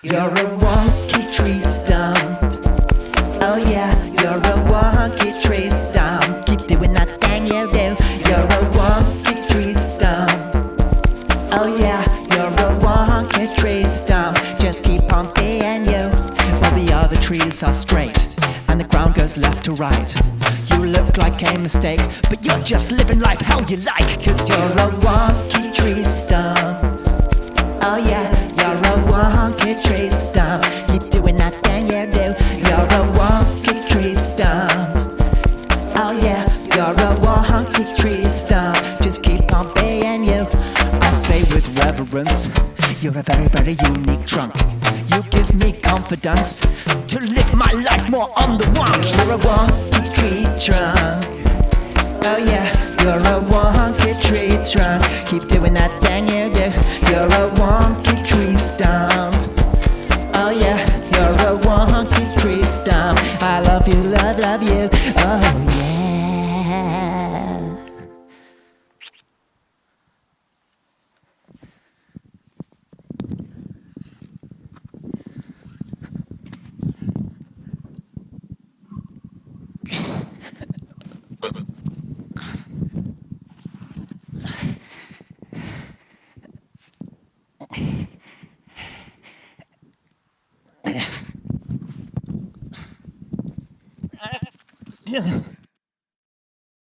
You're a wonky tree stump. Oh yeah, you're a wonky tree stump. Keep doing that thing you do. You're a wonky tree stump. Oh yeah, you're a wonky tree stump. Just keep on being you. While the other trees are straight and the ground goes left to right. You look like a mistake, but you're just living life how you like. Cause you're a wonky tree stump. Wonky tree stump. Keep doing that thing you do. You're a wonky tree stump. Oh yeah, you're a wonky tree stump. Just keep on being you. I say with reverence, you're a very, very unique trunk. You give me confidence to live my life more on the wonk. You're a wonky tree trunk. Oh yeah, you're a wonky tree trunk. Keep doing that thing you you're tree. I love you, love, love you. Oh yeah. Yeah.